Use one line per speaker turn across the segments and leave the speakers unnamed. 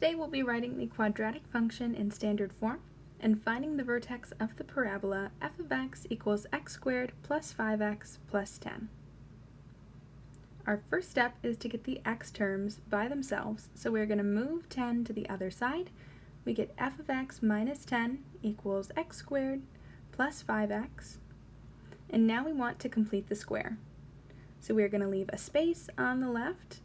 Today we'll be writing the quadratic function in standard form and finding the vertex of the parabola f of x equals x squared plus 5x plus 10. Our first step is to get the x terms by themselves, so we're going to move 10 to the other side. We get f of x minus 10 equals x squared plus 5x, and now we want to complete the square. So we're going to leave a space on the left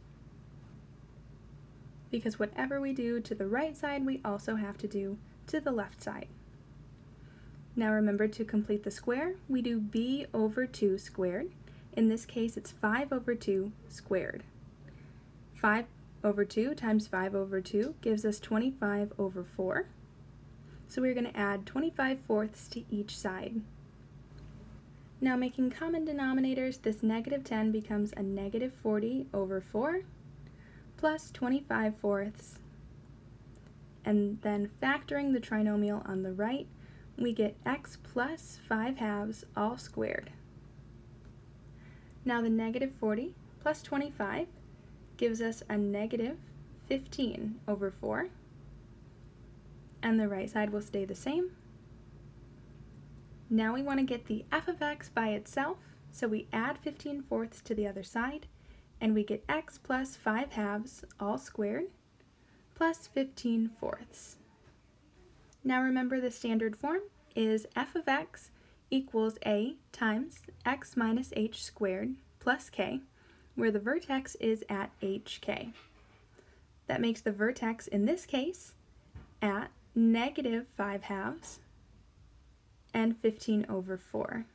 because whatever we do to the right side, we also have to do to the left side. Now remember to complete the square, we do b over 2 squared. In this case, it's 5 over 2 squared. 5 over 2 times 5 over 2 gives us 25 over 4. So we're going to add 25 fourths to each side. Now making common denominators, this negative 10 becomes a negative 40 over 4 plus 25 fourths. And then factoring the trinomial on the right, we get x plus 5 halves all squared. Now the negative 40 plus 25 gives us a negative 15 over 4. And the right side will stay the same. Now we want to get the f of x by itself, so we add 15 fourths to the other side, and we get x plus 5 halves, all squared, plus 15 fourths. Now remember the standard form is f of x equals a times x minus h squared plus k, where the vertex is at hk. That makes the vertex in this case at negative 5 halves and 15 over 4.